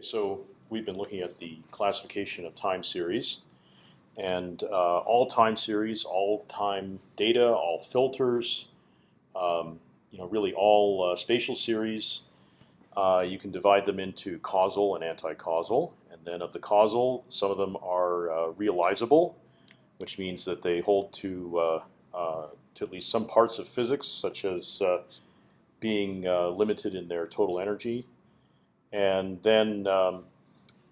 So we've been looking at the classification of time series, and uh, all time series, all time data, all filters, um, you know, really all uh, spatial series. Uh, you can divide them into causal and anti-causal, and then of the causal, some of them are uh, realizable, which means that they hold to uh, uh, to at least some parts of physics, such as being limited in their total energy and then um,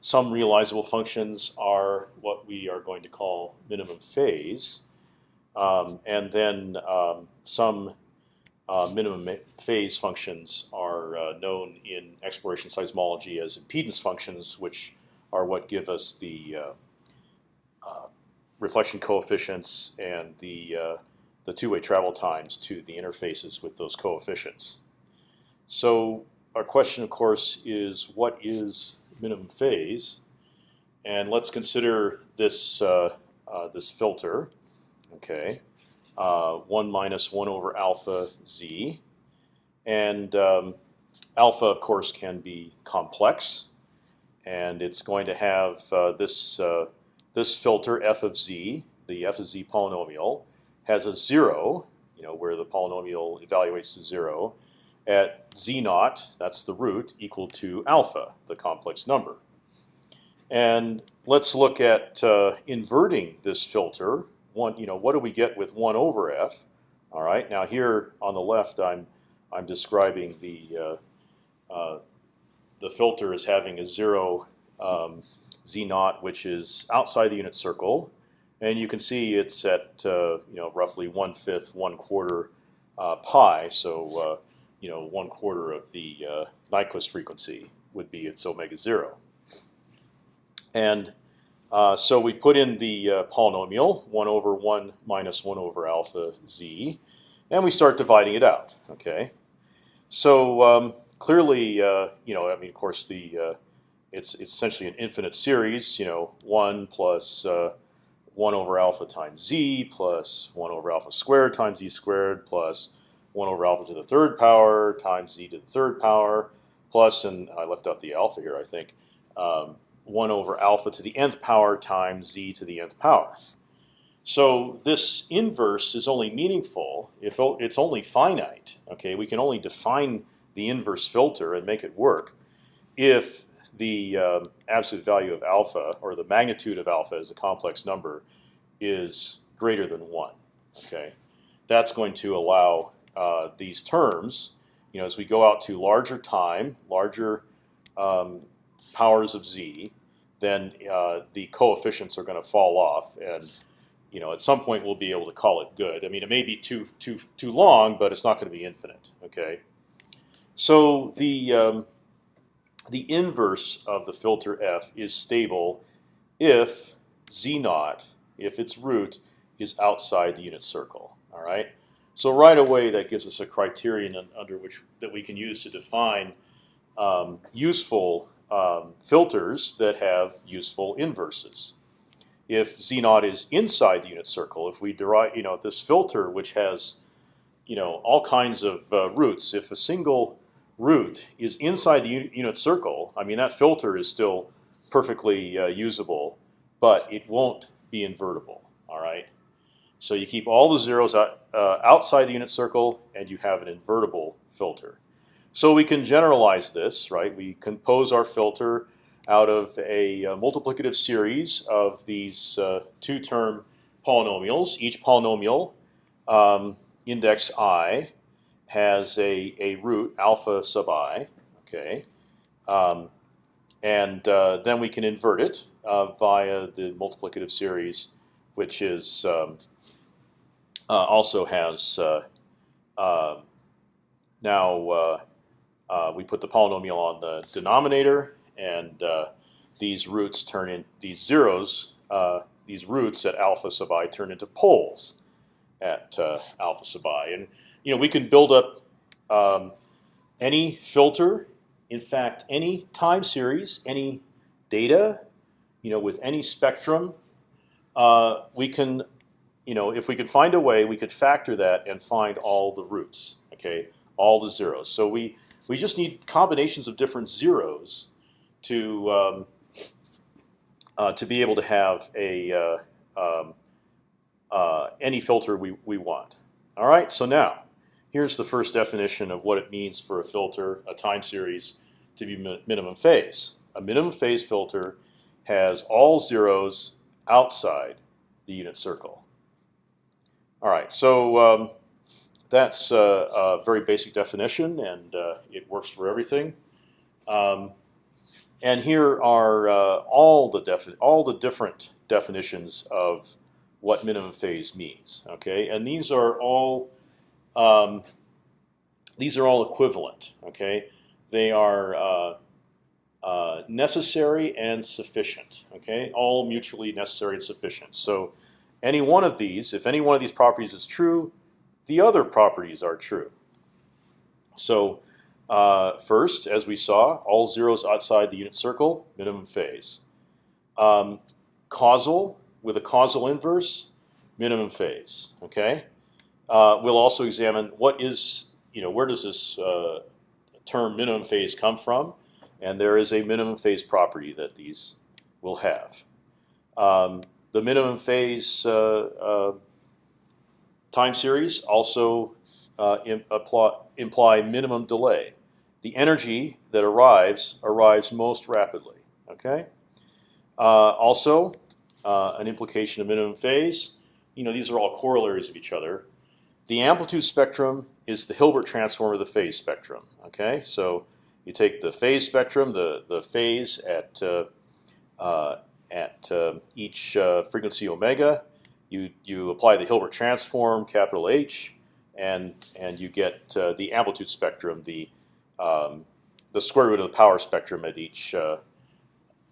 some realizable functions are what we are going to call minimum phase. Um, and then um, some uh, minimum phase functions are uh, known in exploration seismology as impedance functions, which are what give us the uh, uh reflection coefficients and the uh, the two-way travel times to the interfaces with those coefficients. So our question, of course, is what is minimum phase? And let's consider this uh, uh, this filter. Okay, uh, one minus one over alpha z, and um, alpha, of course, can be complex, and it's going to have uh, this uh, this filter f of z, the f of z polynomial, has a zero, you know, where the polynomial evaluates to zero at z naught, that's the root, equal to alpha, the complex number. And let's look at uh, inverting this filter. One, you know, what do we get with one over f? All right. Now here on the left, I'm I'm describing the uh, uh, the filter as having a zero um, z naught, which is outside the unit circle, and you can see it's at uh, you know roughly one fifth, one quarter uh, pi. So uh, you know one quarter of the uh, Nyquist frequency would be its omega zero. And uh, so we put in the uh, polynomial one over one minus one over alpha z, and we start dividing it out. Okay, so um, clearly, uh, you know, I mean, of course, the uh, it's it's essentially an infinite series. You know, one plus uh, one over alpha times z plus one over alpha squared times z squared plus 1 over alpha to the third power times z to the third power plus, and I left out the alpha here, I think, um, 1 over alpha to the nth power times z to the nth power. So this inverse is only meaningful if it's only finite. Okay, we can only define the inverse filter and make it work if the um, absolute value of alpha or the magnitude of alpha as a complex number is greater than one. Okay, that's going to allow uh, these terms, you know, as we go out to larger time, larger um, powers of z, then uh, the coefficients are going to fall off, and you know, at some point we'll be able to call it good. I mean, it may be too too too long, but it's not going to be infinite. Okay, so the um, the inverse of the filter f is stable if z naught, if its root is outside the unit circle. All right. So right away, that gives us a criterion under which that we can use to define um, useful um, filters that have useful inverses. If z naught is inside the unit circle, if we derive, you know, this filter which has, you know, all kinds of uh, roots, if a single root is inside the unit circle, I mean that filter is still perfectly uh, usable, but it won't be invertible. All right. So you keep all the zeros out, uh, outside the unit circle, and you have an invertible filter. So we can generalize this, right? We compose our filter out of a, a multiplicative series of these uh, two-term polynomials. Each polynomial, um, index i, has a, a root alpha sub i. Okay, um, and uh, then we can invert it uh, via the multiplicative series, which is um, uh, also has uh, um, now uh, we put the polynomial on the denominator, and these roots turn in these zeros. these roots at alpha sub i turn into poles at alpha sub i, and you know we can build up um, any filter. In fact, any time series, any data, you know, with any spectrum, uh, we can you know, if we could find a way, we could factor that and find all the roots. Okay, all the zeros. So we we just need combinations of different zeros to um, uh, to be able to have a uh, um, uh, any filter we, we want. All right, so now here's the first definition of what it means for a filter, a time series, to be mi minimum phase. A minimum phase filter has all zeros outside the unit circle. All right, so um, that's uh, a very basic definition, and uh, it works for everything. Um, and here are uh, all the all the different definitions of what minimum phase means. Okay, and these are all um, these are all equivalent. Okay, they are uh, uh, necessary and sufficient. Okay, all mutually necessary and sufficient. So any one of these, if any one of these properties is true, the other properties are true. So uh, first, as we saw, all zeros outside the unit circle, minimum phase. Um, causal with a causal inverse, minimum phase. Okay. Uh, we'll also examine what is you know where does this uh, term minimum phase come from, and there is a minimum phase property that these will have. Um, the minimum phase uh, uh, time series also uh, imply, imply minimum delay. The energy that arrives arrives most rapidly. Okay. Also, an implication of minimum phase. You know, these are all corollaries of each other. The amplitude spectrum is the Hilbert transform of the phase spectrum. Okay, so you take the phase spectrum, the the phase at uh, uh, at uh, each uh, frequency omega. You you apply the Hilbert transform, capital H, and and you get uh, the amplitude spectrum, the um, the square root of the power spectrum at each uh,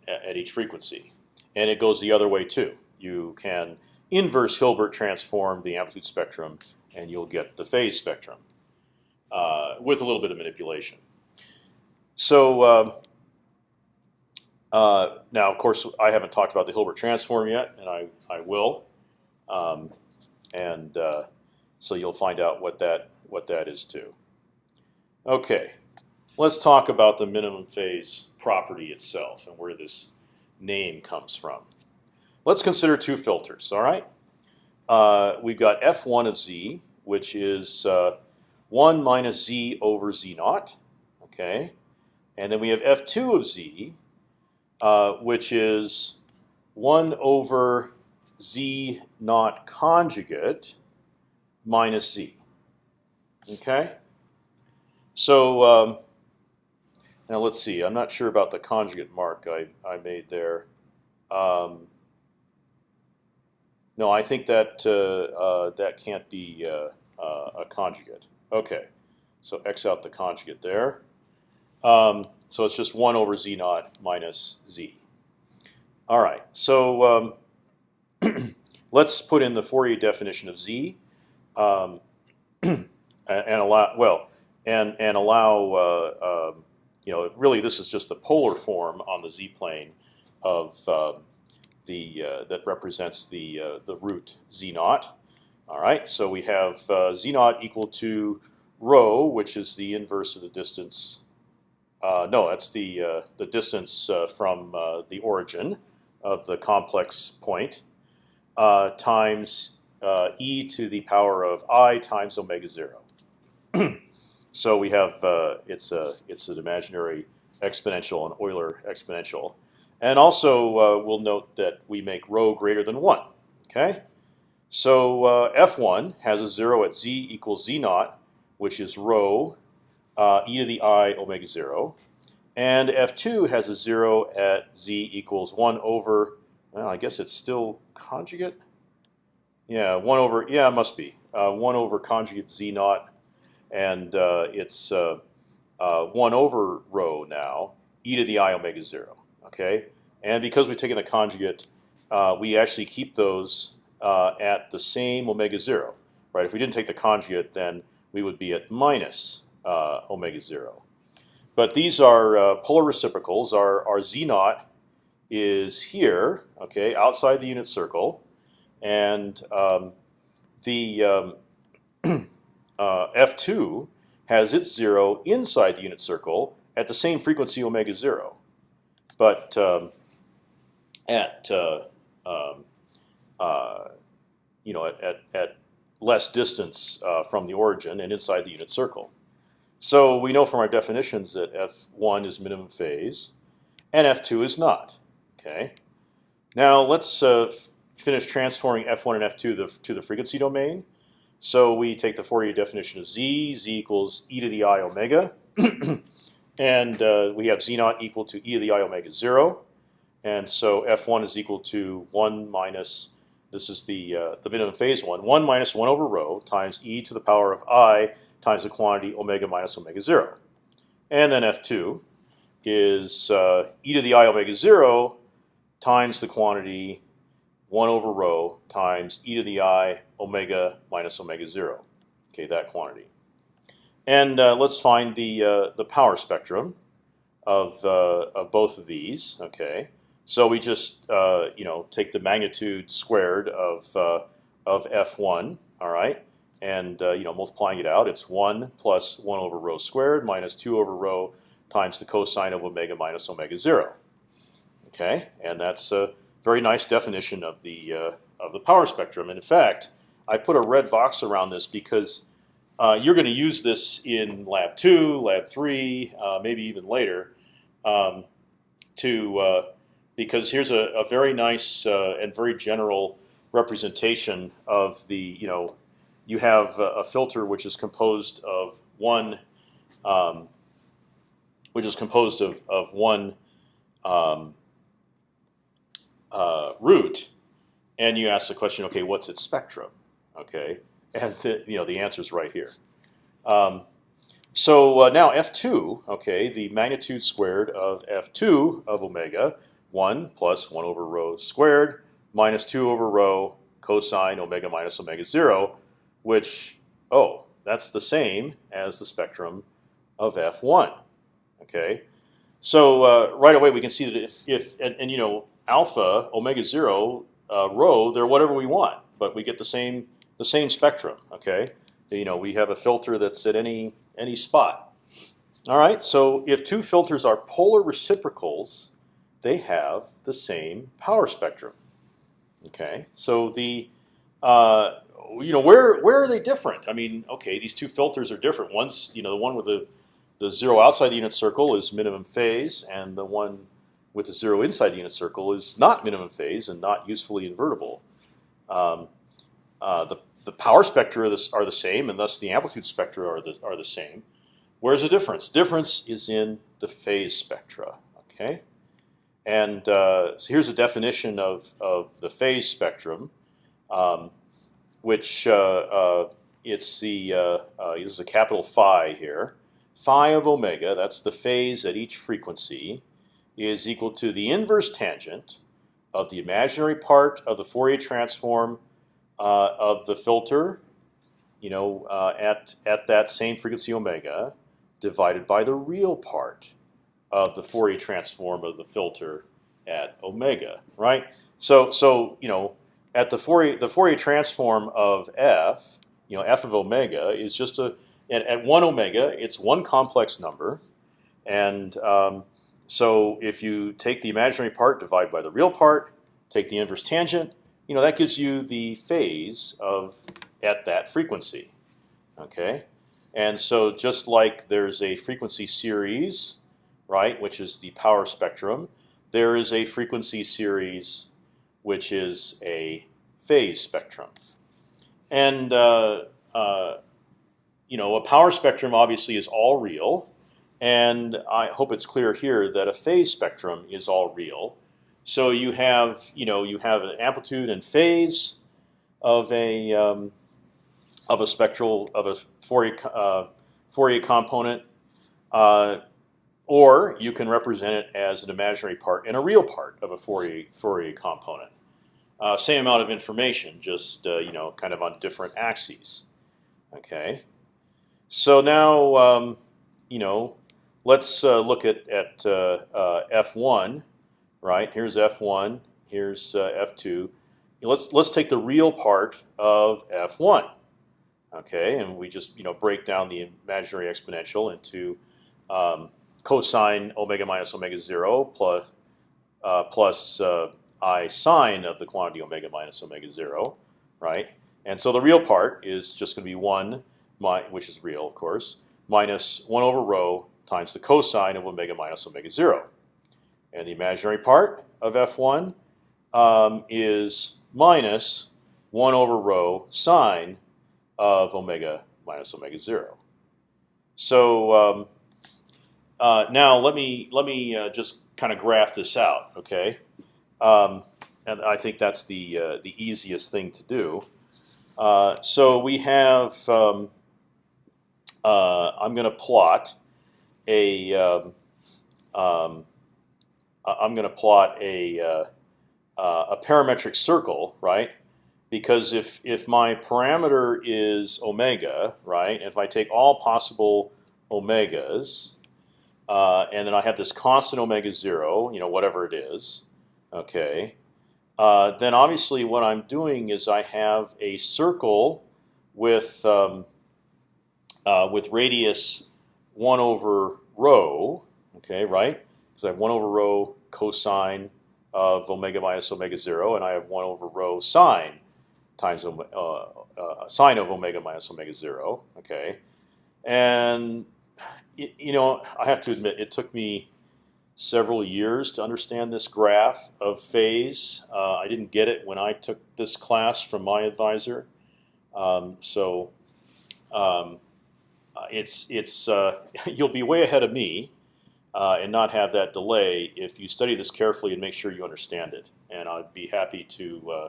at each frequency, and it goes the other way too. You can inverse Hilbert transform the amplitude spectrum, and you'll get the phase spectrum uh, with a little bit of manipulation. So um, uh, now, of course, I haven't talked about the Hilbert transform yet, and I I will, um, and uh, so you'll find out what that what that is too. Okay, let's talk about the minimum phase property itself and where this name comes from. Let's consider two filters. All right, uh, we've got f1 of z, which is uh, one minus z over z naught. Okay, and then we have f2 of z, uh, which is 1 over z naught conjugate minus z. Okay? So um, now let's see. I'm not sure about the conjugate mark I, I made there. Um, no, I think that uh, uh, that can't be uh, uh a conjugate. Okay, so x out the conjugate there. Um, so it's just 1 over z naught minus z. All right, so um, let's put in the Fourier definition of z, um, and allow well, and and allow uh, uh, you know really this is just the polar form on the z plane of uh, the that represents the uh, the root z naught. All right, so we have uh, z naught equal to rho, which is the inverse of the distance no, that's the uh, the distance uh, from uh, the origin of the complex point uh, times uh, e to the power of i times omega zero. so we have it's a it's an imaginary exponential, an Euler exponential, and also we'll note that we make rho greater than one. Okay, so f1 has a zero at z equals z naught, which is rho uh, e to the i omega zero, and f2 has a zero at z equals one over. Well, I guess it's still conjugate. Yeah, one over. Yeah, it must be uh, one over conjugate z naught, and uh, it's uh, uh, one over rho now e to the i omega zero. Okay, and because we've taken the conjugate, uh, we actually keep those at the same omega zero. Right? If we didn't take the conjugate, then we would be at minus omega zero. But these are uh, polar reciprocals. Our, our z naught is here, okay, outside the unit circle, and um, the um, uh, f2 has its zero inside the unit circle at the same frequency omega zero. but um, at uh, um, uh, you know at, at, at less distance uh, from the origin and inside the unit circle. So we know from our definitions that f1 is minimum phase, and f2 is not. Okay. Now let's uh, finish transforming f1 and f2 to the, to the frequency domain. So we take the Fourier definition of z. z equals e to the i omega, and uh, we have z naught equal to e to the i omega zero, and so f1 is equal to one minus this is the uh, the minimum phase one. One minus one over rho times e to the power of i times the quantity omega minus omega zero, and then f2 is uh, e to the i omega zero times the quantity one over rho times e to the i omega minus omega zero. Okay, that quantity. And uh, let's find the uh, the power spectrum of uh, of both of these. Okay. So we just uh, you know take the magnitude squared of uh, of f1, all right, and uh, you know multiplying it out, it's one plus one over rho squared minus two over rho times the cosine of omega minus omega zero. Okay, and that's a very nice definition of the uh, of the power spectrum. And in fact, I put a red box around this because uh, you're going to use this in lab two, lab three, uh, maybe even later, um, to because here's a, a very nice uh, and very general representation of the you know you have a, filter which is composed of one um, which is composed of of one um, uh, root, and you ask the question, okay, what's its spectrum? Okay, and the, you know the answer is right here. Um, so uh, now f2, okay, the magnitude squared of f2 of omega 1 plus 1 over rho squared minus 2 over rho cosine omega minus omega 0, which, oh, that's the same as the spectrum of f1. Okay, so uh, right away we can see that if, if and, and you know alpha omega 0 uh, rho they're whatever we want, but we get the same the same spectrum. Okay, you know we have a filter that's at any any spot. All right, so if two filters are polar reciprocals, they have the same power spectrum. Okay, so the uh, you know where where are they different? I mean, okay, these two filters are different. One's you know the one with the the zero outside the unit circle is minimum phase, and the one with the zero inside the unit circle is not minimum phase and not usefully invertible. Um, uh, the the power spectra are the, are the same, and thus the amplitude spectra are the are the same. Where's the difference? Difference is in the phase spectra. Okay. And uh, so here's a definition of, of the phase spectrum, um, which uh, uh, it's the uh, uh, this is a capital phi here. Phi of omega, that's the phase at each frequency, is equal to the inverse tangent of the imaginary part of the Fourier transform uh, of the filter, you know, at at that same frequency omega, divided by the real part of the Fourier transform of the filter at omega, right? So, so you know, at the Fourier the Fourier transform of f, you know, f of omega is just a at, one omega, it's one complex number, and um, so if you take the imaginary part, divide by the real part, take the inverse tangent, you know, that gives you the phase of at that frequency. Okay, and so just like there's a frequency series right, which is the power spectrum. There is a frequency series, which is a phase spectrum. And uh, uh, you know, a power spectrum obviously is all real, and I hope it's clear here that a phase spectrum is all real. So you have, you know, you have an amplitude and phase of a um, of a spectral of a Fourier uh, Fourier component. Uh, or you can represent it as an imaginary part and a real part of a Fourier, Fourier component. Uh, same amount of information, just uh, you know, kind of on different axes. Okay. So now, um, you know, let's uh, look at at uh, uh, f1. Right here's f1. Here's uh, f2. Let's let's take the real part of f1. Okay, and we just you know break down the imaginary exponential into um, cosine omega minus omega zero plus uh, plus uh, I sine of the quantity omega minus omega zero, right? And so the real part is just going to be one, my, which is real, of course, minus one over rho times the cosine of omega minus omega zero. And the imaginary part of f1 um, is minus one over rho sine of omega minus omega zero. So um, uh, now let me let me uh, just kind of graph this out, okay? Um, and I think that's the uh, the easiest thing to do. Uh, so we have. Um, uh, I'm going to plot a. Um, um, I'm going to plot a uh, a parametric circle, right? Because if if my parameter is omega, right, if I take all possible omegas, uh, and then I have this constant omega zero, you know, whatever it is, okay, uh, then obviously what I'm doing is I have a circle with um, uh, with radius one over rho, okay, right? Because I have one over rho cosine of omega minus omega zero, and I have one over rho sine times uh, uh, sine of omega minus omega zero, okay, and you know I have to admit it took me several years to understand this graph of phase. Uh, I didn't get it when I took this class from my advisor. Um, so um, uh, it's it's uh, you'll be way ahead of me uh, and not have that delay if you study this carefully and make sure you understand it. And I'd be happy to. Uh,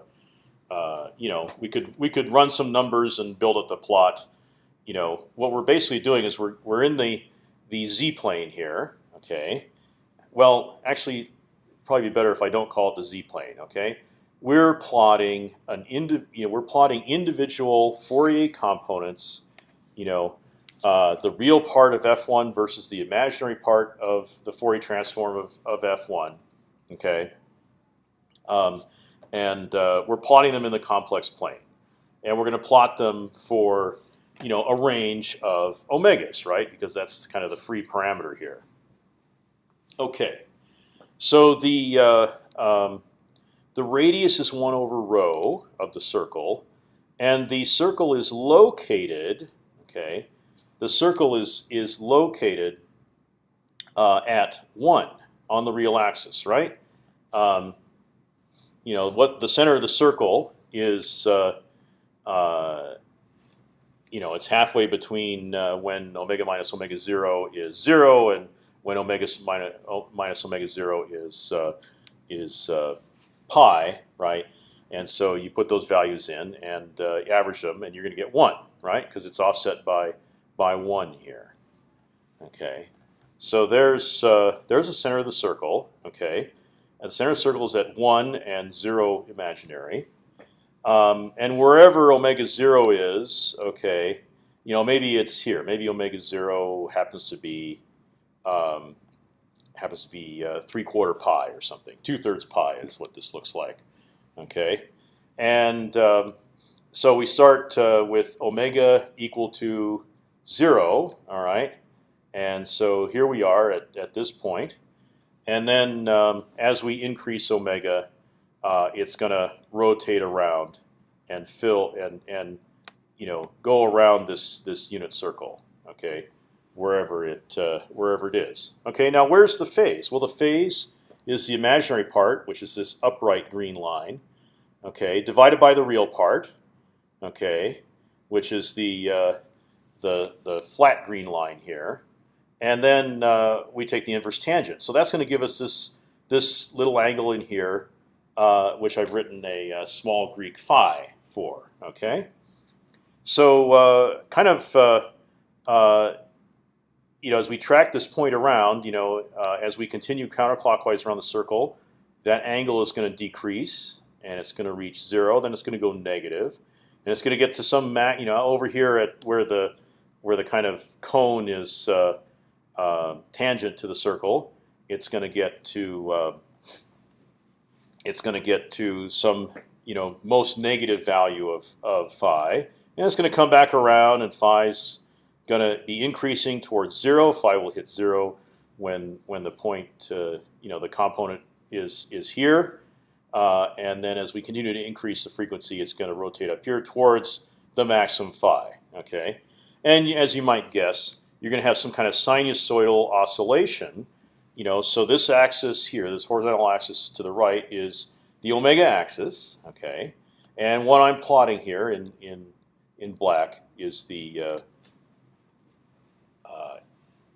uh, you know, we could we could run some numbers and build up the plot. You know, what we're basically doing is we're we're in the the z plane here, okay, well, actually, probably be better if I don't call it the z-plane. Okay, we're plotting an you know we're plotting individual Fourier components. You know, uh, the real part of f1 versus the imaginary part of the Fourier transform of, of f1. Okay, um, and uh, we're plotting them in the complex plane, and we're going to plot them for you know a range of omegas, right? Because that's kind of the free parameter here. Okay, so the uh, um, the radius is one over rho of the circle, and the circle is located. Okay, the circle is is located uh, at one on the real axis, right? Um, you know what the center of the circle is. Uh, uh, you know, it's halfway between uh, when omega minus omega zero is zero and when omega minus, minus omega zero is uh, is uh, pi, right? And so you put those values in and uh, average them, and you're going to get one, right? Because it's offset by by one here. Okay, so there's uh, there's the center of the circle. Okay, and the center of the circle is at one and zero imaginary. Um, and wherever omega zero is, okay, you know maybe it's here. Maybe omega zero happens to be um, happens to be uh, three quarter pi or something. Two thirds pi is what this looks like. Okay, and um, so we start uh, with omega equal to zero. All right, and so here we are at, at this point, and then um, as we increase omega, uh, it's going to rotate around and fill and and you know go around this this unit circle. Okay, wherever it uh, wherever it is. Okay, now where's the phase? Well, the phase is the imaginary part, which is this upright green line. Okay, divided by the real part. Okay, which is the uh, the the flat green line here, and then uh, we take the inverse tangent. So that's going to give us this this little angle in here, uh, which I've written a, a, uh, small Greek phi for. Okay, so uh, kind of you know, as we track this point around, you know, uh, as we continue counterclockwise around the circle, that angle is going to decrease and it's going to reach zero. Then it's going to go negative, and it's going to get to some you know over here at where the where the kind of cone is uh, uh, tangent to the circle. It's going to get to uh, it's going to get to some you know most negative value of of phi, and it's going to come back around, and phi's going to be increasing towards zero. Phi will hit zero when when the point uh, you know the component is is here, uh, and then as we continue to increase the frequency, it's going to rotate up here towards the maximum phi. Okay, and as you might guess, you're going to have some kind of sinusoidal oscillation. You know, so this axis here, this horizontal axis to the right, is the omega axis. Okay, and what I'm plotting here in in in black is the uh, uh,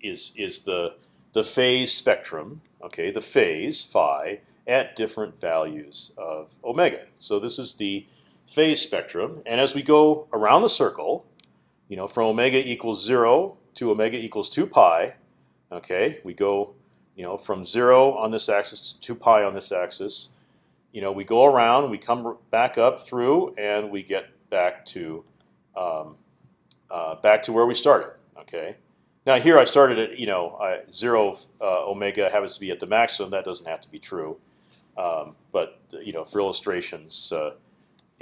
is is the the phase spectrum. Okay, the phase phi at different values of omega. So this is the phase spectrum, and as we go around the circle, you know, from omega equals zero to omega equals two pi, okay, we go, you know, from zero on this axis to two pi on this axis. You know, we go around, we come back up through, and we get back to um, uh, back to where we started. Okay. Now here I started at you know I, zero uh, omega happens to be at the maximum. That doesn't have to be true. Um, but you know, for illustrations, uh,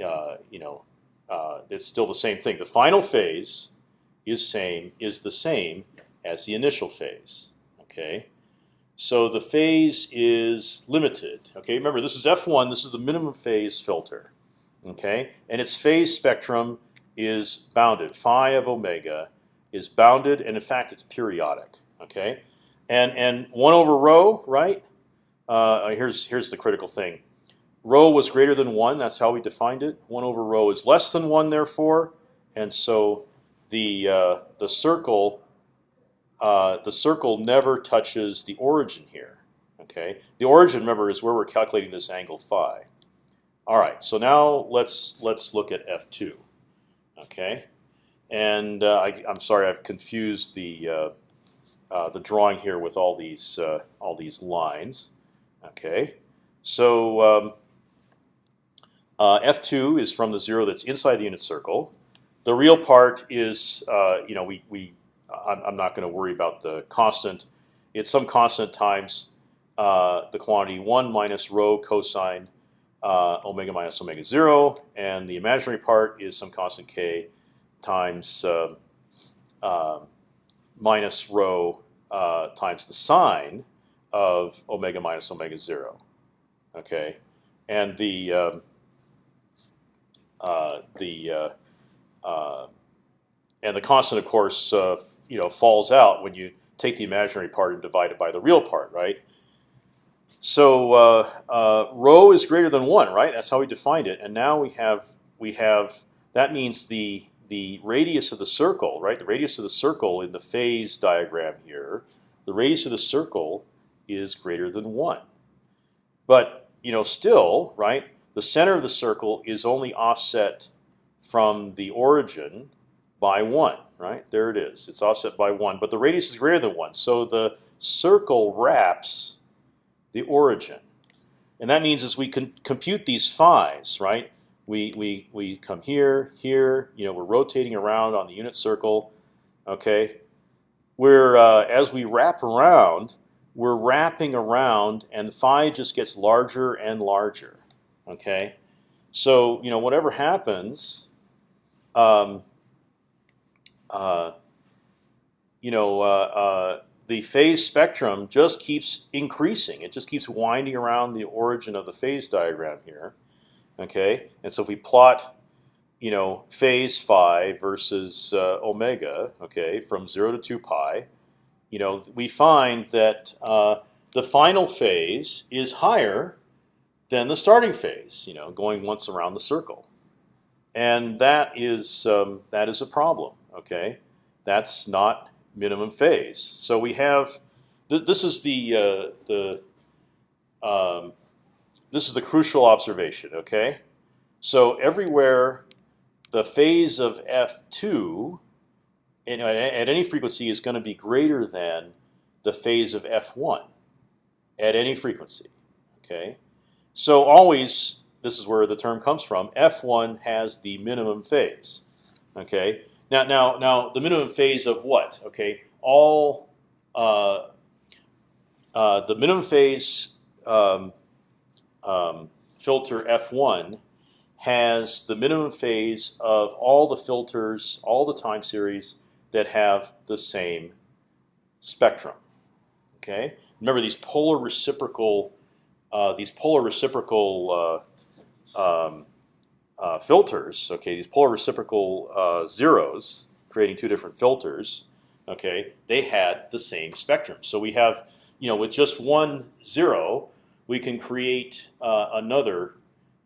uh, you know, uh, it's still the same thing. The final phase is same is the same as the initial phase. Okay, so the phase is limited. Okay, remember this is f1. This is the minimum phase filter. Okay, and its phase spectrum is bounded. Phi of omega is bounded, and in fact, it's periodic. Okay, and and one over rho, right? Uh, here's here's the critical thing. Rho was greater than one. That's how we defined it. One over rho is less than one, therefore, and so the uh, the circle uh, the circle never touches the origin here. Okay, the origin, remember, is where we're calculating this angle phi. All right, so now let's let's look at f two. Okay, and uh, I, am sorry I've confused the uh, uh, the drawing here with all these uh, all these lines. Okay, so um, uh, f2 is from the zero that's inside the unit circle. The real part is, you know, we we I'm, I'm not going to worry about the constant. It's some constant times uh, the quantity one minus rho cosine uh, omega minus omega zero, and the imaginary part is some constant k times um, uh, minus rho uh, times the sine of omega minus omega zero. Okay, and the um, uh, the uh, uh, and the constant, of course, uh, you know, falls out when you take the imaginary part and divide it by the real part, right? So uh, uh, rho is greater than one, right? That's how we defined it. And now we have we have that means the the radius of the circle, right? The radius of the circle in the phase diagram here, the radius of the circle is greater than one. But you know, still, right? The center of the circle is only offset from the origin by one, right? There it is. It's offset by one, but the radius is greater than one. So the circle wraps the origin, and that means as we can compute these phi's, right? We we we come here, here. You know, we're rotating around on the unit circle. Okay, we're uh, as we wrap around, we're wrapping around, and phi just gets larger and larger. Okay, so you know whatever happens, um, uh, you know, uh, uh, the phase spectrum just keeps increasing. It just keeps winding around the origin of the phase diagram here. Okay, and so if we plot, you know, phase phi versus uh, omega, okay, from zero to two pi, you know, we find that uh, the final phase is higher than the starting phase. You know, going once around the circle, and that is um, that is a problem. Okay, that's not minimum phase. So we have th this is the uh, the um, this is the crucial observation. Okay, so everywhere the phase of f two at any frequency is going to be greater than the phase of f1 at any frequency. Okay, so always this is where the term comes from. f1 has the minimum phase. Okay, now now now the minimum phase of what? Okay, all uh, uh, the minimum phase um, um, filter f1 has the minimum phase of all the filters, all the time series that have the same spectrum. Okay. Remember these polar reciprocal uh, these polar reciprocal uh, um, uh, filters, okay, these polar reciprocal uh, zeros, creating two different filters, okay, they had the same spectrum. So we have, you know, with just one zero, we can create uh, another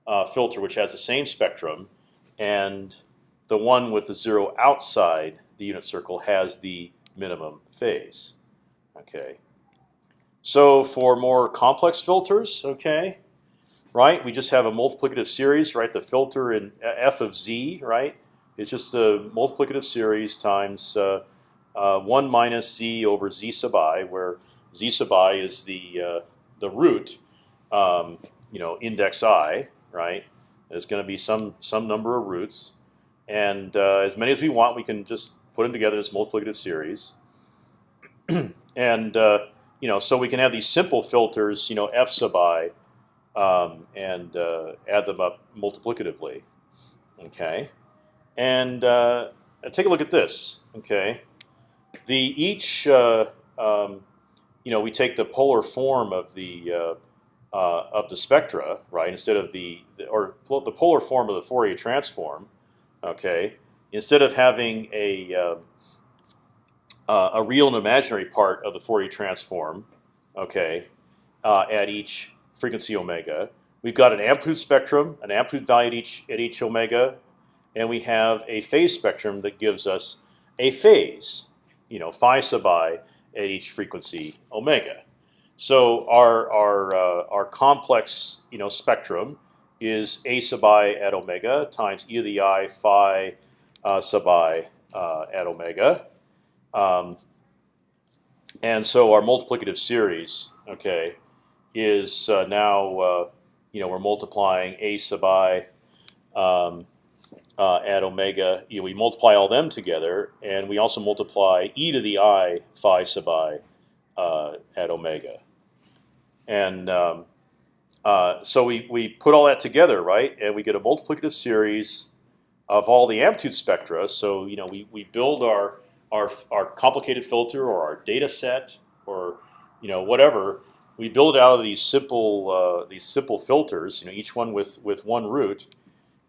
uh, filter which has the same spectrum, and the one with the zero outside the unit circle has the minimum phase. Okay. So for more complex filters, okay, right? We just have a multiplicative series, right? The filter in f of z, right? It's just a multiplicative series times uh, uh, one minus z over z sub i, where z sub i is the uh, the root, um, you know, index i, right? There's going to be some some number of roots, and uh, as many as we want, we can just put them together as multiplicative series, and uh, you know, so we can have these simple filters, you know, f sub i um, and uh, add them up multiplicatively. Okay, and uh, take a look at this. Okay, the each uh, um, you know we take the polar form of the uh, uh, of the spectra, right? Instead of the, the or the polar form of the Fourier transform. Okay, instead of having a uh, a real and imaginary part of the Fourier transform, okay, at each frequency omega. We've got an amplitude spectrum, an amplitude value at each at each omega, and we have a phase spectrum that gives us a phase, you know, phi sub i at each frequency omega. So our our uh, our complex, you know, spectrum is a sub i at omega times e to the i phi uh, sub i uh, at omega. Um, and so our multiplicative series, okay, is uh, now uh, you know we're multiplying a sub i um, uh, at omega. You know, we multiply all them together, and we also multiply e to the i phi sub i uh, at omega. And um, uh, so we we put all that together, right? And we get a multiplicative series of all the amplitude spectra. So you know we we build our our our complicated filter or our data set or you know whatever we build out of these simple uh, these simple filters, you know, each one with with one root,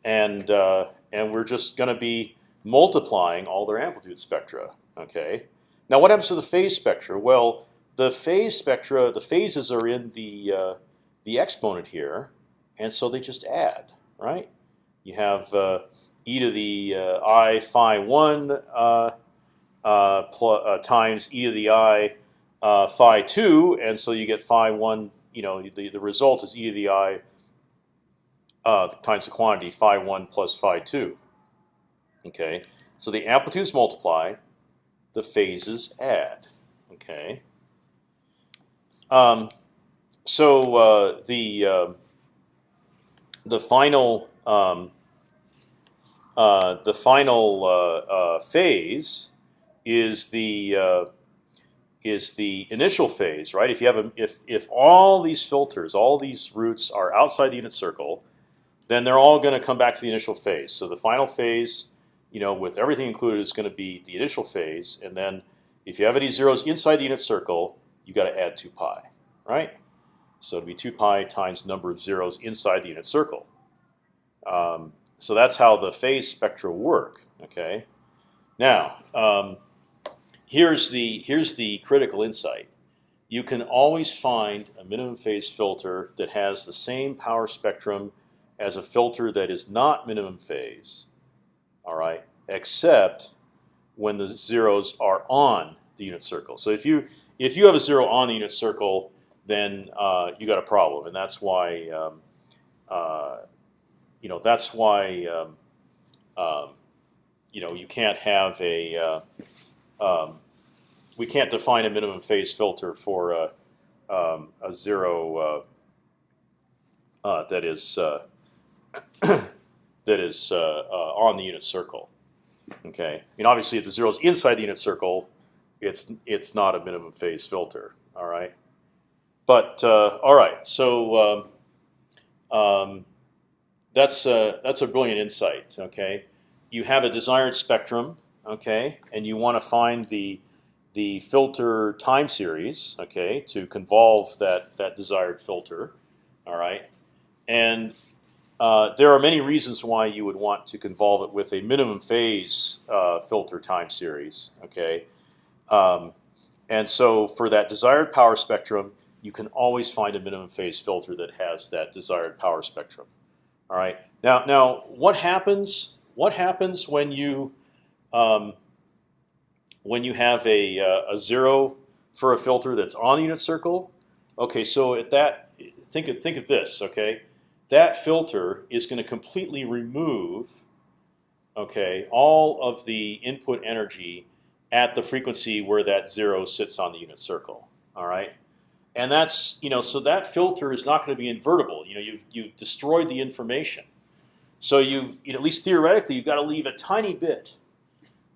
and uh, and we're just going to be multiplying all their amplitude spectra. Okay. Now, what happens to the phase spectra? Well, the phase spectra, the phases are in the uh, the exponent here, and so they just add, right? You have uh, e to the uh, i phi one uh, times e to the i uh, phi two, and so you get phi one. You know, the the result is e to the i uh, times the quantity phi one plus phi two. Okay, so the amplitudes multiply, the phases add. Okay. Um, so uh, the uh, the final um, uh, the final uh, uh, phase is the uh, is the initial phase, right? If you have a, if if all these filters, all these roots are outside the unit circle, then they're all going to come back to the initial phase. So the final phase, you know, with everything included, is going to be the initial phase, and then if you have any zeros inside the unit circle, you got to add two pi, right? So it'd be two pi times the number of zeros inside the unit circle. Um, so that's how the phase spectra work. Okay. Now. Um, here's the here's the critical insight. You can always find a minimum phase filter that has the same power spectrum as a filter that is not minimum phase. All right, except when the zeros are on the unit circle. So if you if you have a zero on the unit circle, then uh, you got a problem, and that's why um, uh, you know that's why um, um, you know you can't have a uh, um, we can't define a minimum phase filter for a, um, a zero uh, uh, that is uh, that is uh, uh, on the unit circle. Okay, mean obviously if the zero is inside the unit circle, it's it's not a minimum phase filter. All right, but all right, so um, um, that's that's a brilliant insight. Okay, you have a desired spectrum okay, and you want to find the the filter time series, okay, to convolve that that desired filter, All right, and uh, there are many reasons why you would want to convolve it with a minimum phase uh, filter time series. Okay, um, and so for that desired power spectrum, you can always find a minimum phase filter that has that desired power spectrum. All right. Now, now, what happens? What happens when you um, when you have a, uh, a zero for a filter that's on the unit circle? Okay, so at that, think of think of this. Okay, that filter is going to completely remove okay, all of the input energy at the frequency where that zero sits on the unit circle. All right, and that's you know so that filter is not going to be invertible. You know you've you've destroyed the information, so you've at least theoretically you've got to leave a tiny bit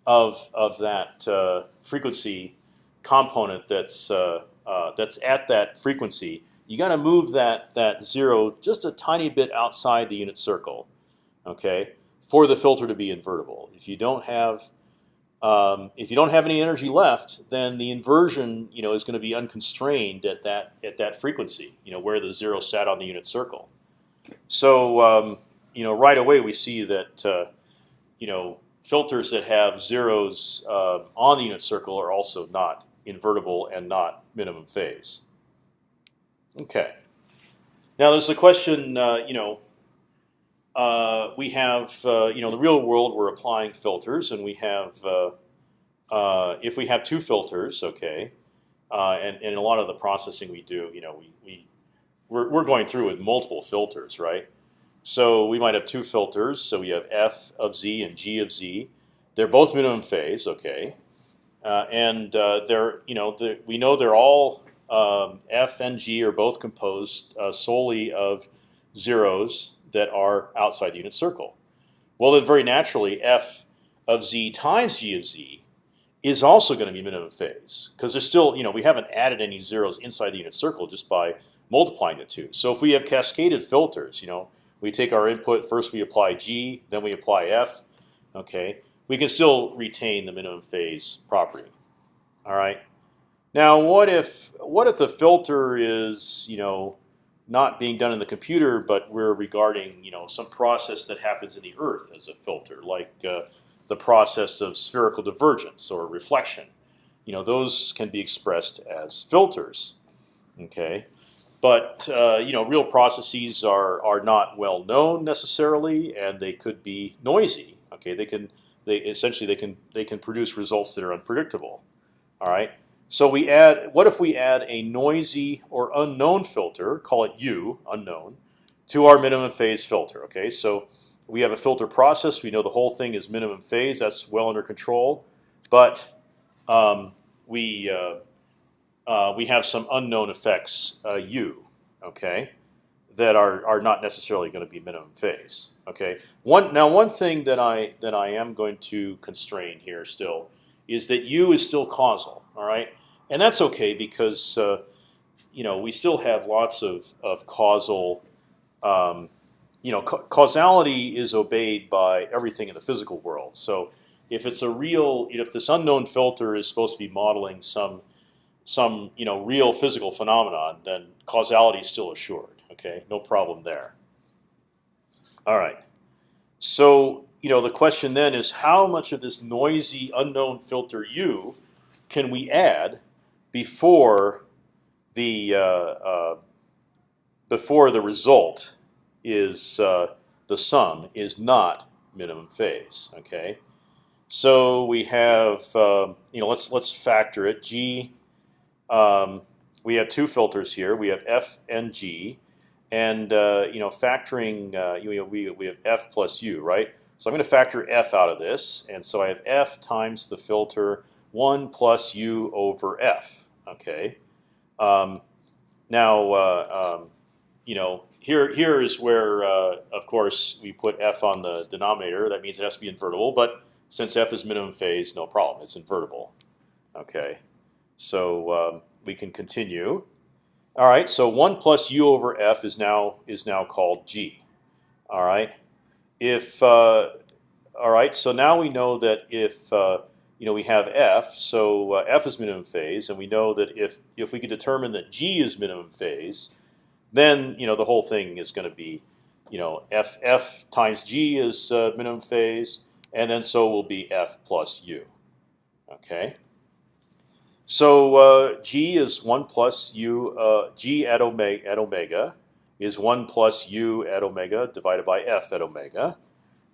of of that uh, frequency component that's uh, uh, that's at that frequency you got to move that that zero just a tiny bit outside the unit circle, okay, for the filter to be invertible. If you don't have um, if you don't have any energy left, then the inversion, you know, is going to be unconstrained at that at that frequency, you know, where the zero sat on the unit circle. So, um, you know, right away we see that, uh, you know, filters that have zeros uh, on the unit circle are also not invertible and not minimum phase. Okay. Now there's a question. Uh, you know, uh, we have uh, you know the real world. We're applying filters, and we have uh, uh, if we have two filters, okay, and, and a lot of the processing we do, you know, we we we're, we're going through with multiple filters, right? So we might have two filters. So we have f of z and g of z. They're both minimum phase, okay, and they're you know we know they're all um, f and g are both composed uh, solely of zeros that are outside the unit circle. Well, then very naturally, f of z times g of z is also going to be minimum phase because there's still, you know, we haven't added any zeros inside the unit circle just by multiplying the two. So if we have cascaded filters, you know, we take our input first, we apply g, then we apply f. Okay, we can still retain the minimum phase property. All right. Now, what if what if the filter is you know not being done in the computer, but we're regarding you know some process that happens in the Earth as a filter, like uh, the process of spherical divergence or reflection. You know, those can be expressed as filters. Okay, but uh, you know, real processes are are not well known necessarily, and they could be noisy. Okay, they can they essentially they can they can produce results that are unpredictable. All right. So we add. What if we add a noisy or unknown filter, call it U, unknown, to our minimum phase filter? Okay, so we have a filter process. We know the whole thing is minimum phase. That's well under control. But um, we uh, uh, we have some unknown effects uh, U. Okay, that are are not necessarily going to be minimum phase. Okay. One now one thing that I that I am going to constrain here still is that U is still causal. All right, and that's okay because uh, you know we still have lots of of causal. Um, you know, ca causality is obeyed by everything in the physical world. So if it's a real, if this unknown filter is supposed to be modeling some some you know real physical phenomenon, then causality is still assured. Okay, no problem there. All right. So you know the question then is how much of this noisy unknown filter U can we add before the uh, uh, before the result is uh, the sum is not minimum phase. Okay, so we have um, you know let's let's factor it. G um, we have two filters here. We have f and g, and uh, you know factoring uh, you know, we we have f plus u right. So I'm going to factor f out of this, and so I have f times the filter 1 plus u over f. Okay. Um, now, uh, um, you know, here here is where, uh, of course, we put f on the denominator. That means it has to be invertible. But since f is minimum phase, no problem. It's invertible. Okay. So um, we can continue. All right. So one plus u over f is now is now called g. All right. If uh, all right. So now we know that if uh, you know, we have f, so uh, f is minimum phase, and we know that if if we could determine that g is minimum phase, then you know the whole thing is going to be, you know, f f times g is uh, minimum phase, and then so will be f plus u. Okay. So uh, g is one plus u. Uh, g at omega at omega is one plus u at omega divided by f at omega.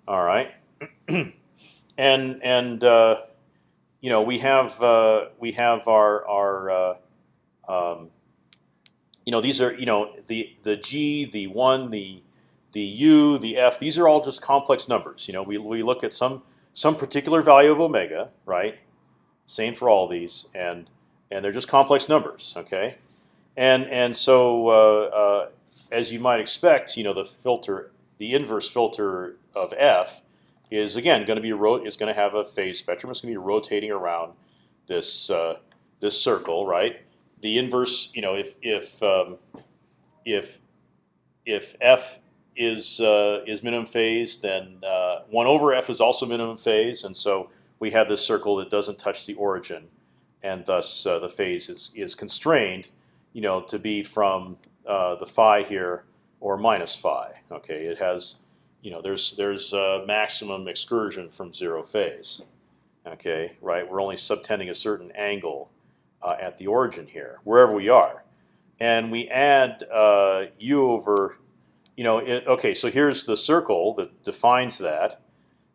All right. and and uh, you know we have uh, we have our our uh, um, you know these are you know the the g the one the the u the f these are all just complex numbers. You know we we look at some some particular value of omega right. Same for all these and and they're just complex numbers. Okay, and and so uh, uh, as you might expect, you know the filter the inverse filter of f is again going to be is going to have a phase spectrum. It's going to be rotating around this uh, this circle, right? The inverse, you know, if if um, if if f is uh, is minimum phase, then uh, one over f is also minimum phase, and so we have this circle that doesn't touch the origin, and thus uh, the phase is is constrained, you know, to be from uh, the phi here or minus phi. Okay, it has you know, there's there's maximum excursion from zero phase. Okay, right? We're only subtending a certain angle uh, at the origin here, wherever we are, and we add uh, u over, you know, it, okay. So here's the circle that defines that,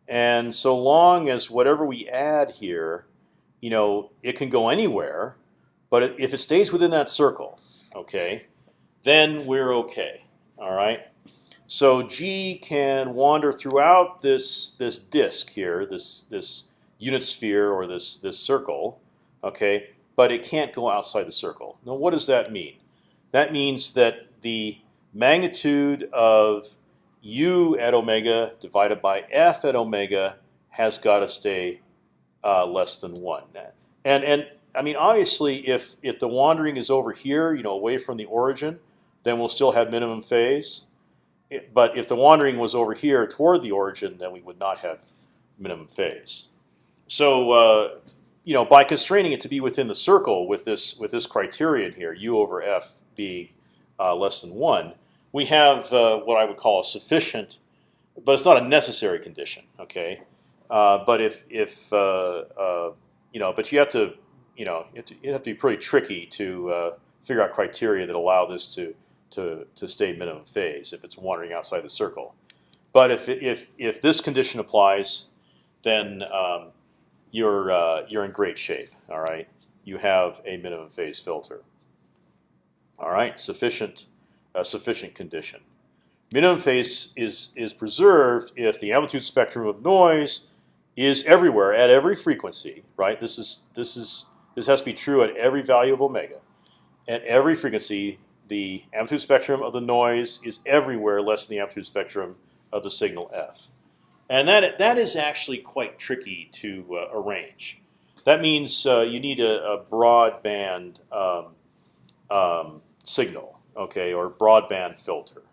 and so long as whatever we add here, you know, it can go anywhere, but if it stays within that circle, okay, then we're okay. All right. So G can wander throughout this this disk here, this this unit sphere or this this circle, okay, but it can't go outside the circle. Now, what does that mean? That means that the magnitude of u at omega divided by f at omega has got to stay uh, less than one. And and I mean, obviously, if if the wandering is over here, you know, away from the origin, then we'll still have minimum phase but if the wandering was over here toward the origin, then we would not have minimum phase. So uh, you know, by constraining it to be within the circle with this with this criterion here, u over f being uh, less than one, we have uh, what I would call a sufficient, but it's not a necessary condition. Okay, uh, but if if uh, uh, you know, but you have to you know you have to, be pretty tricky to figure out criteria that allow this to to, to stay minimum phase if it's wandering outside the circle. But if, if, if this condition applies, then um, you're, uh, you're in great shape. All right, you have a minimum phase filter. All right, sufficient, uh, sufficient condition. Minimum phase is is preserved if the amplitude spectrum of noise is everywhere at every frequency. Right. This is this is this has to be true at every value of omega. At every frequency, the amplitude spectrum of the noise is everywhere less than the amplitude spectrum of the signal f. And that, that is actually quite tricky to uh, arrange. That means uh, you need a, a broadband um, um, signal, okay, or broadband filter.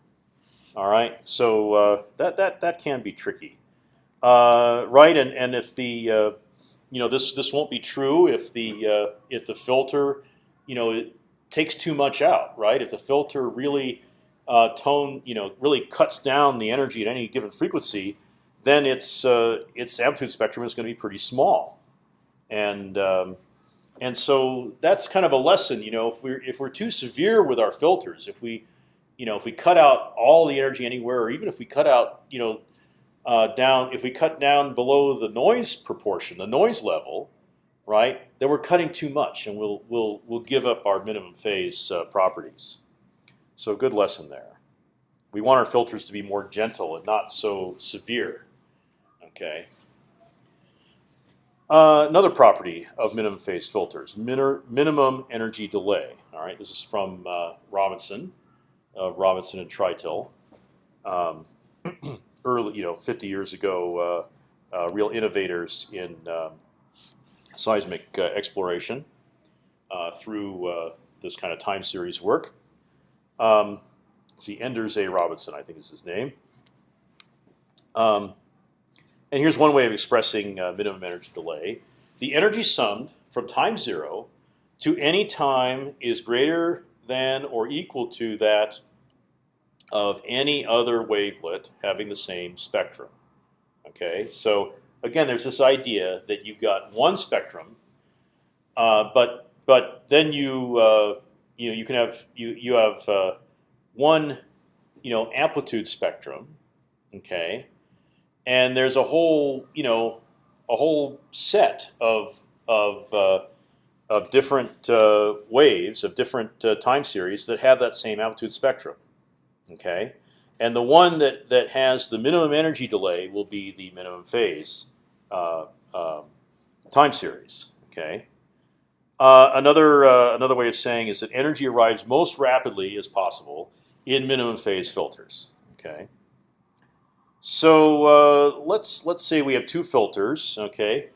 All right, so uh, that that that can be tricky, uh, right? And and if the uh, you know this this won't be true if the uh, if the filter you know it takes too much out, right? If the filter really uh, tone, you know, really cuts down the energy at any given frequency, then its uh, its amplitude spectrum is going to be pretty small, and um, and so that's kind of a lesson. You know, if we're if we're too severe with our filters, if we you know if we cut out all the energy anywhere, or even if we cut out you know uh, down if we cut down below the noise proportion, the noise level, right? Then we're cutting too much, and we'll we'll we'll give up our minimum phase uh, properties. So good lesson there. We want our filters to be more gentle and not so severe. Okay. Uh, another property of minimum phase filters: minimum energy delay. All right, this is from uh, Robinson, Robinson and Treitel. Um, early, you know, 50 years ago, uh, uh, real innovators in um, seismic uh, exploration uh, through uh, this kind of time series work. Um, see, Enders A. Robinson, I think is his name. Um, and here's one way of expressing minimum energy delay. The energy summed from time zero to any time is greater than or equal to that of any other wavelet having the same spectrum. Okay, so again, there's this idea that you've got one spectrum, uh, but but then you uh, you know you can have you you have uh, one you know amplitude spectrum, okay, and there's a whole you know a whole set of of uh, of different uh, waves of different uh, time series that have that same amplitude spectrum. Okay, and the one that that has the minimum energy delay will be the minimum phase uh, um, time series. Okay. Uh, another uh, another way of saying is that energy arrives most rapidly as possible in minimum phase filters. Okay. So uh, let's let's say we have two filters. Okay,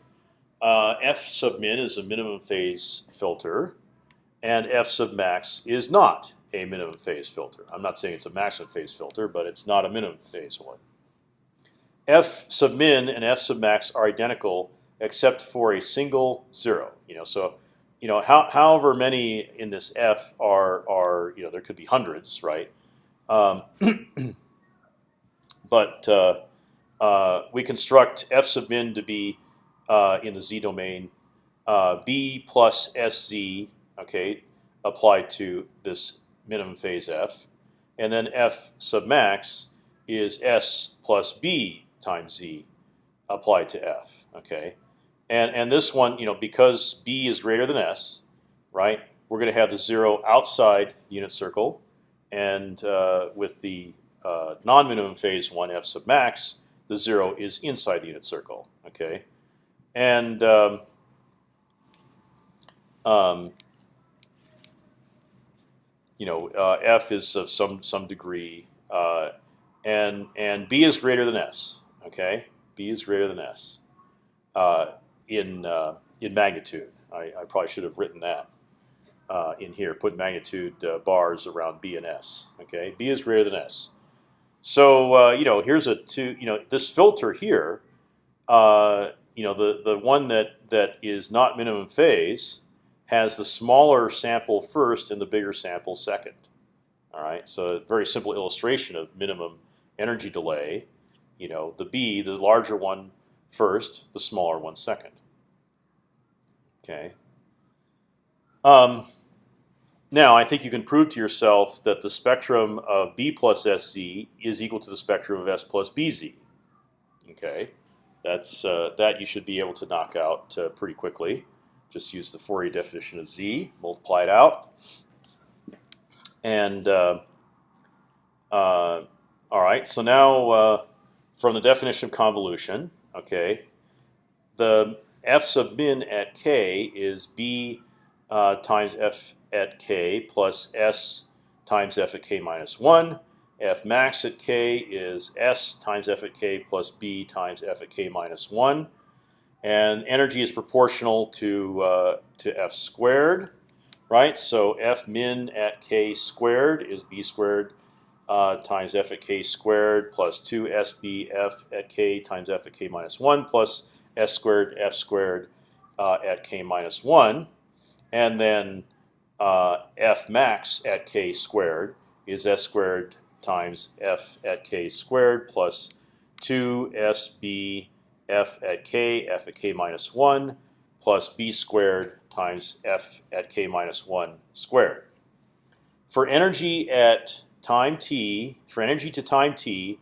uh, f sub min is a minimum phase filter, and f sub max is not a minimum phase filter. I'm not saying it's a maximum phase filter, but it's not a minimum phase one. F sub min and F sub max are identical except for a single zero. You know, so you know, how, however many in this F are are you know there could be hundreds, right? Um, but uh, uh, we construct F sub min to be uh, in the z domain b plus sz, okay, applied to this minimum phase f, and then f sub max is s plus b times z applied to f. Okay, and and this one, you know, because b is greater than s, right? We're going to have the zero outside the unit circle, and uh, with the uh, non-minimum phase one f sub max, the zero is inside the unit circle. Okay, and um, um, you know, uh, f is of some some degree, uh, and and b is greater than s. Okay, b is greater than s uh, in uh, in magnitude. I, I, probably should have written that uh, in here. Put magnitude bars around b and s. Okay, b is greater than s. So you know, here's a two. You know, this filter here. you know, the the one that that is not minimum phase has the smaller sample first and the bigger sample second. All right, so a very simple illustration of minimum energy delay. You know, the B, the larger one first, the smaller one second. Okay. Um, now, I think you can prove to yourself that the spectrum of B plus SZ is equal to the spectrum of S plus BZ. Okay, that's uh, that you should be able to knock out uh, pretty quickly. Just use the Fourier definition of z, multiply it out, and uh, uh, all right. So now uh, from the definition of convolution, okay, the f sub min at k is b uh, times f at k plus s times f at k minus one. F max at k is s times f at k plus b times f at k minus one and energy is proportional to uh, to f squared, right? So f min at k squared is b squared uh, times f at k squared plus two sb f at k times f at k minus one plus s squared f squared uh, at k minus one, and then uh, f max at k squared is s squared times f at k squared plus two sb f at k, f at k minus 1, plus b squared times f at k minus 1 squared. For energy at time t, for energy to time t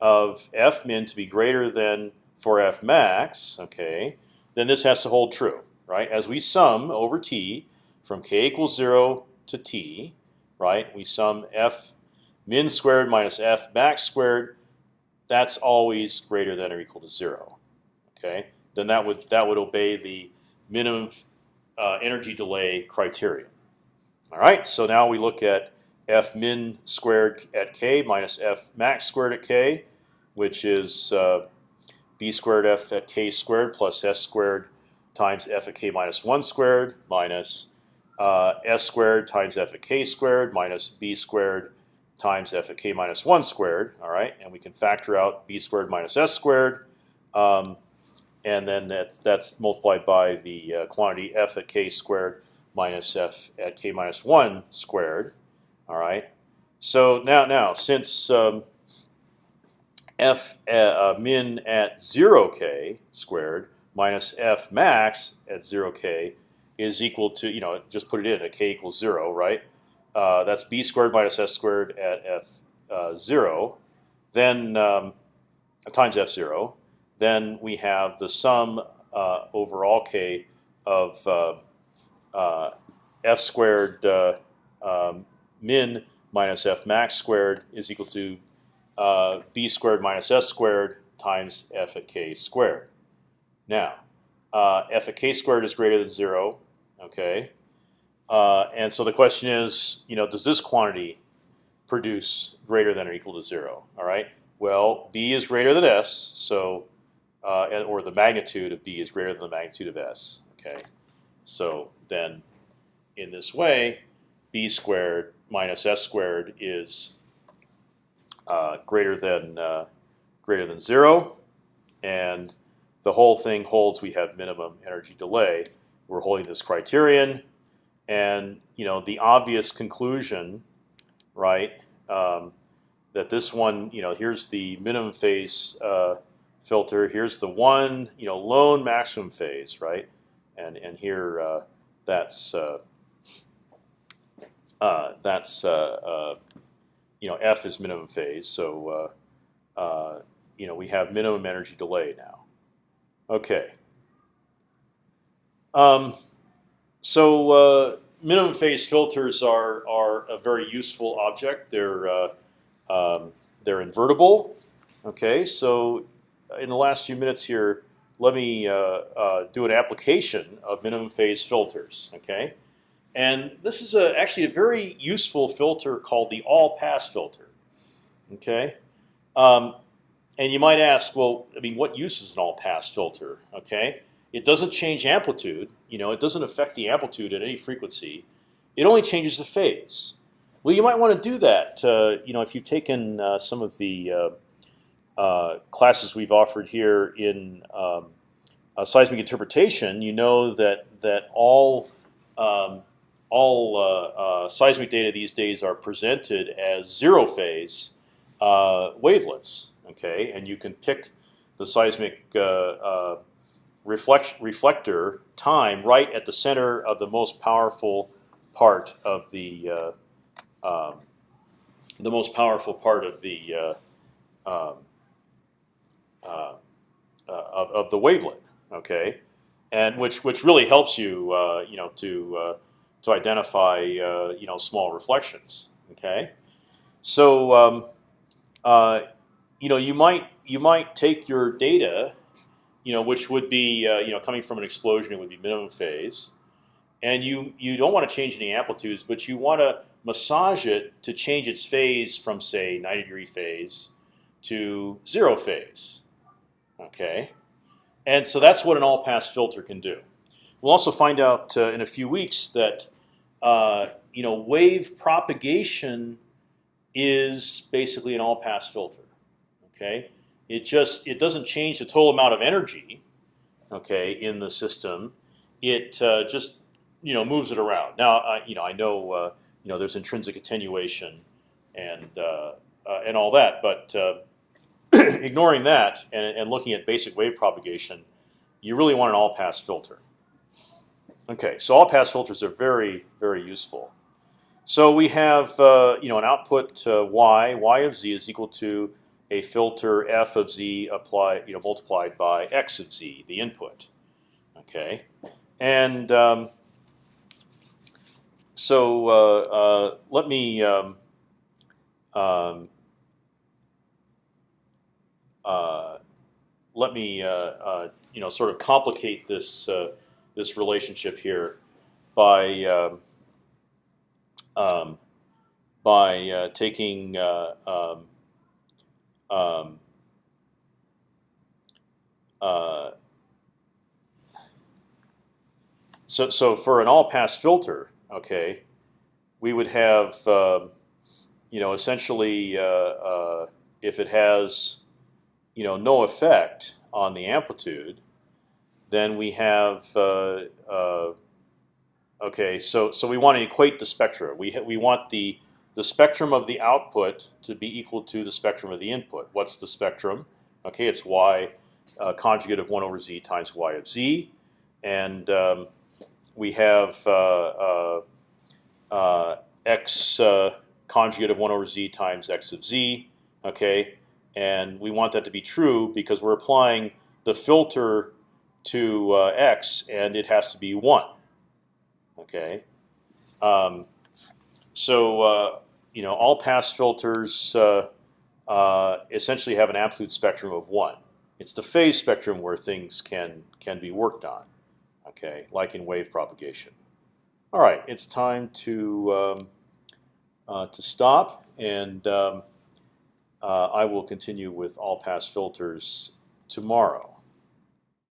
of f min to be greater than for f max, okay, then this has to hold true, right? As we sum over t from k equals 0 to t, right, we sum f min squared minus f max squared, that's always greater than or equal to 0 okay, then that would that would obey the minimum uh, energy delay criterion. All right, so now we look at f min squared at k minus f max squared at k, which is uh, b squared f at k squared plus s squared times f at k minus 1 squared minus uh, s squared times f at k squared minus b squared times f at k minus 1 squared. All right, and we can factor out b squared minus s squared. Um, and then that's that's multiplied by the uh, quantity f at k squared minus f at k minus one squared. All right, So now, now since um, f uh, min at zero k squared minus f max at zero k is equal to you know just put it in at k equals zero, right? Uh, that's b squared minus s squared at f uh, zero, then um, times f zero. Then we have the sum uh, over all k of uh, uh, f squared um, min minus f max squared is equal to uh, b squared minus s squared times f at k squared. Now, uh, f at k squared is greater than zero. Okay, uh, and so the question is, you know, does this quantity produce greater than or equal to zero? All right. Well, b is greater than s, so uh, or the magnitude of b is greater than the magnitude of s. Okay, so then in this way, b squared minus s squared is uh, greater than uh, greater than zero, and the whole thing holds. We have minimum energy delay. We're holding this criterion, and you know the obvious conclusion, right? Um, that this one, you know, here's the minimum phase uh, filter. Here's the one, you know, lone maximum phase, right? And and here uh, that's uh, uh, that's uh, uh, you know f is minimum phase. So you know we have minimum energy delay now. Okay. Um, so minimum phase filters are are a very useful object. They're um, they're invertible. Okay, so in the last few minutes here, let me uh, uh, do an application of minimum phase filters. Okay, and this is a, actually a very useful filter called the all-pass filter. Okay, um, and you might ask, well, I mean, what use is an all-pass filter? Okay, it doesn't change amplitude. You know, it doesn't affect the amplitude at any frequency. It only changes the phase. Well, you might want to do that. Uh, you know, if you've taken uh, some of the uh, uh classes we've offered here in um, seismic interpretation, you know that that all um, all uh, uh, seismic data these days are presented as zero phase uh, wavelets. Okay, and you can pick the seismic uh, uh, reflect reflector time right at the center of the most powerful part of the um, the most powerful part of the um, of, of the wavelet. Okay, and which which really helps you you know to to identify uh, you know small reflections. Okay, so um, uh, you know you might you might take your data, you know which would be uh, you know coming from an explosion, it would be minimum phase, and you you don't want to change any amplitudes, but you want to massage it to change its phase from say 90 degree phase to zero phase. Okay, and so that's what an all pass filter can do. We'll also find out uh, in a few weeks that uh, you know wave propagation is basically an all-pass filter. Okay, it just it doesn't change the total amount of energy, okay, in the system. It uh, just you know moves it around. Now I you know I know uh, you know there's intrinsic attenuation and uh, uh, and all that, but ignoring that and, and looking at basic wave propagation, you really want an all-pass filter. Okay, so all pass filters are very, very useful. So we have uh, you know an output uh, y, y of z is equal to a filter f of z applied you know multiplied by x of z, the input. Okay, and um, so uh, uh let me um, um, uh, let me uh, you know sort of complicate this this relationship here by um, um, by uh, taking uh, um, uh, so so for an all pass filter, okay, we would have um, you know essentially uh, uh, if it has you know no effect on the amplitude, then we have uh, uh, okay. So so we want to equate the spectra. We we want the the spectrum of the output to be equal to the spectrum of the input. What's the spectrum? Okay, it's y uh, conjugate of one over z times y of z, and um, we have uh, uh, uh x uh, conjugate of one over z times x of z. Okay, and we want that to be true because we're applying the filter to uh, x, and it has to be one. Okay, um, so you know all pass filters uh, uh, essentially have an amplitude spectrum of one. It's the phase spectrum where things can can be worked on. Okay, like in wave propagation. All right, it's time to um, uh, to stop, and um, uh, I will continue with all pass filters tomorrow.